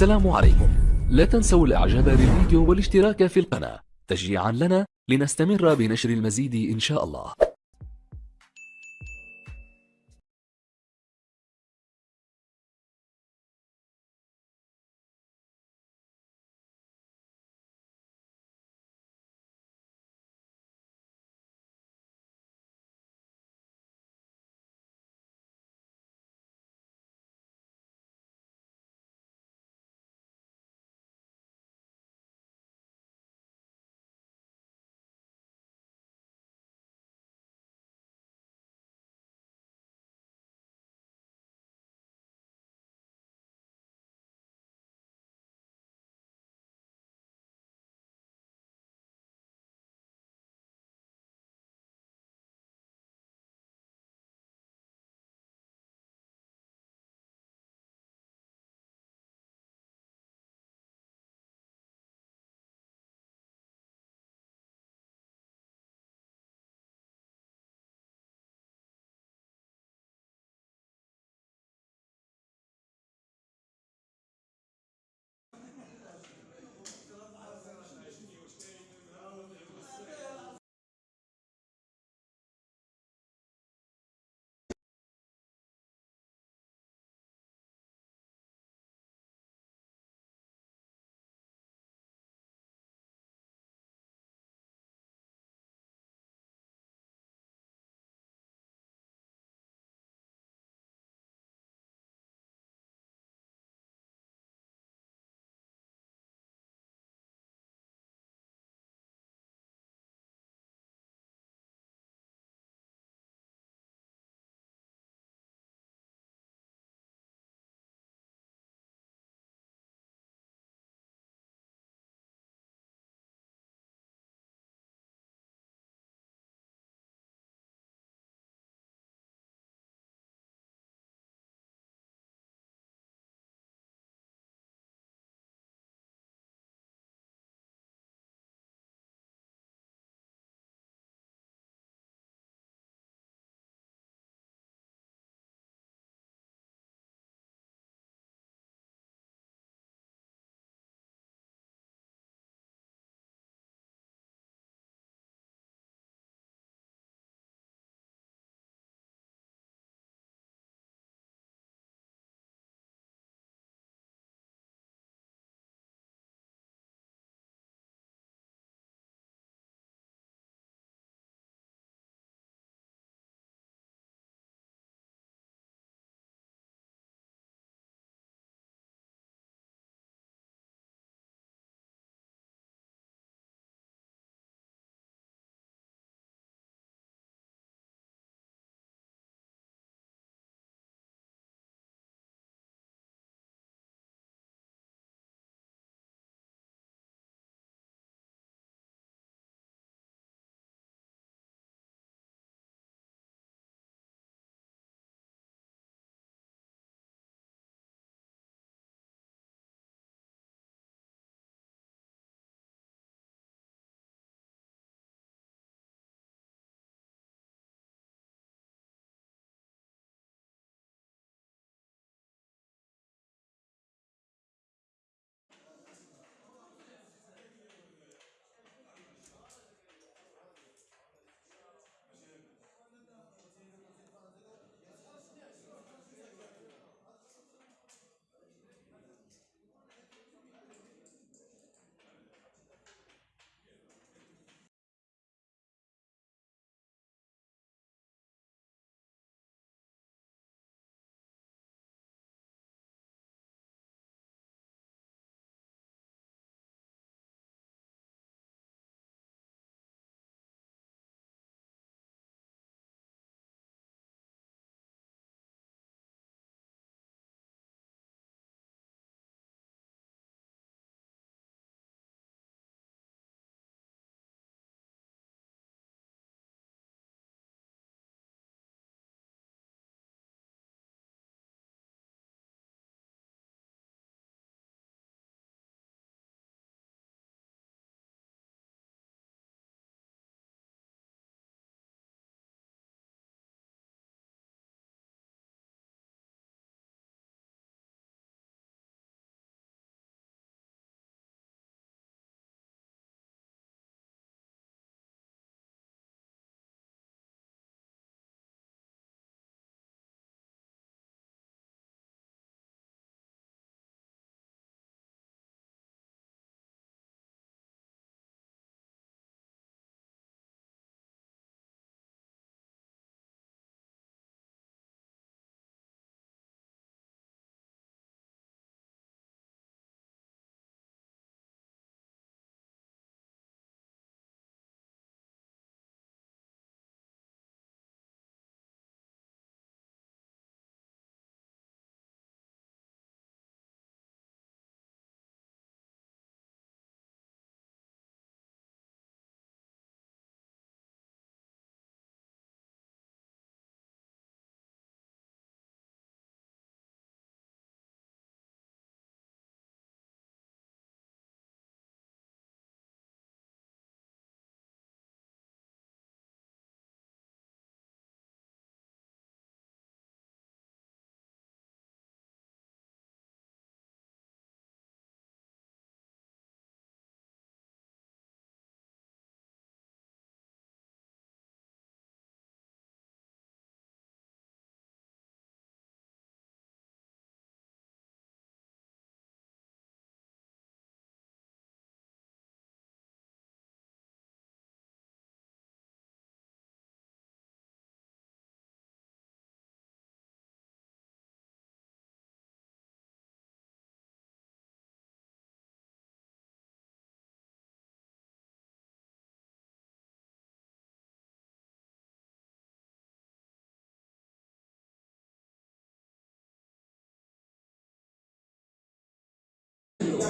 السلام عليكم. لا تنسوا الإعجاب بالفيديو والاشتراك في القناة. تشجيعا لنا لنستمر بنشر المزيد إن شاء الله.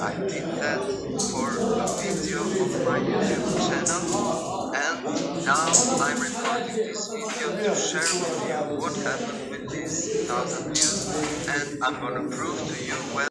I did that for a video of my YouTube channel and now I'm recording this video to share with you what happened with these thousand views and I'm gonna prove to you when